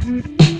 Mm-hmm.